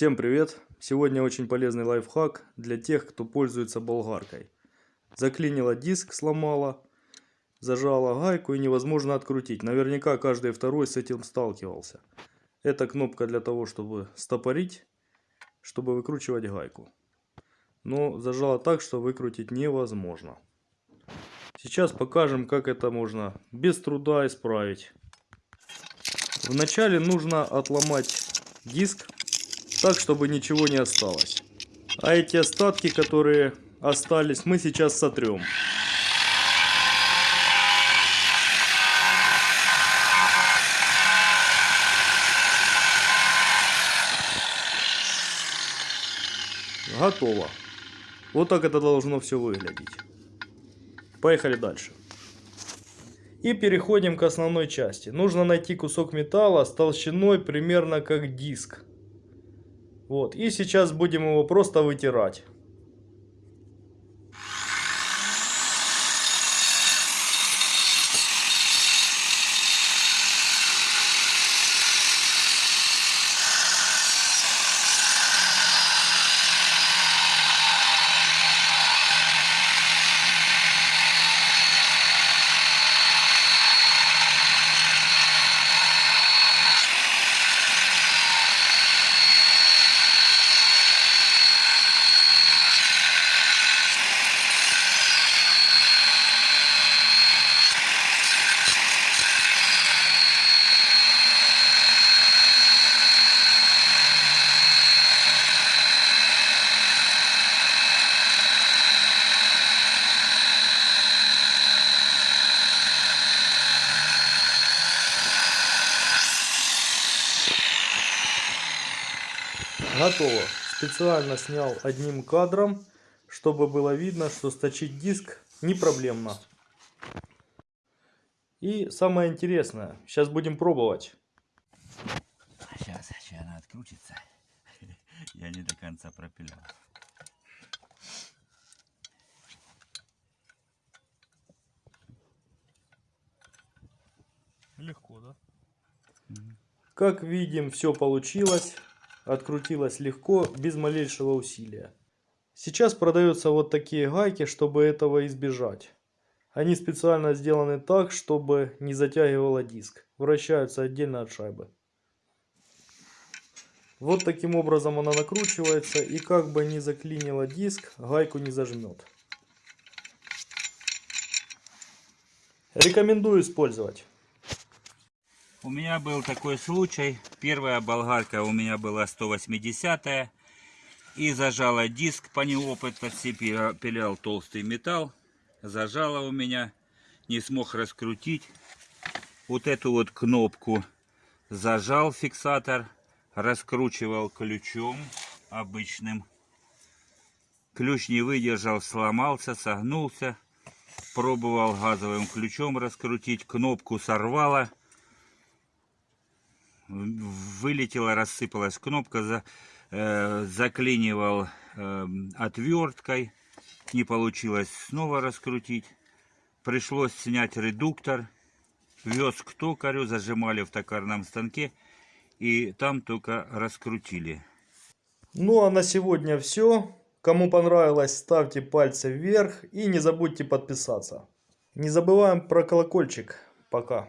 Всем привет! Сегодня очень полезный лайфхак для тех, кто пользуется болгаркой. Заклинило диск, сломала, зажала гайку и невозможно открутить. Наверняка каждый второй с этим сталкивался. Это кнопка для того, чтобы стопорить, чтобы выкручивать гайку. Но зажала так, что выкрутить невозможно. Сейчас покажем, как это можно без труда исправить. Вначале нужно отломать диск так, чтобы ничего не осталось. А эти остатки, которые остались, мы сейчас сотрем. Готово. Вот так это должно все выглядеть. Поехали дальше. И переходим к основной части. Нужно найти кусок металла с толщиной примерно как диск. Вот. И сейчас будем его просто вытирать. Готово. Специально снял одним кадром, чтобы было видно, что сточить диск не проблемно. И самое интересное, сейчас будем пробовать. Сейчас, сейчас она открутится. Я не до конца пропилял. Легко, да? Как видим, все получилось открутилась легко, без малейшего усилия. Сейчас продаются вот такие гайки, чтобы этого избежать. Они специально сделаны так, чтобы не затягивало диск. Вращаются отдельно от шайбы. Вот таким образом она накручивается и как бы не заклинило диск, гайку не зажмет. Рекомендую использовать. У меня был такой случай. Первая болгарка у меня была 180 и зажала диск по неопытности, пилял толстый металл, зажала у меня, не смог раскрутить. Вот эту вот кнопку зажал фиксатор, раскручивал ключом обычным. Ключ не выдержал, сломался, согнулся. Пробовал газовым ключом раскрутить, кнопку сорвало вылетела, рассыпалась кнопка, за, э, заклинивал э, отверткой, не получилось снова раскрутить. Пришлось снять редуктор, вез к токарю, зажимали в токарном станке и там только раскрутили. Ну а на сегодня все. Кому понравилось, ставьте пальцы вверх и не забудьте подписаться. Не забываем про колокольчик. Пока.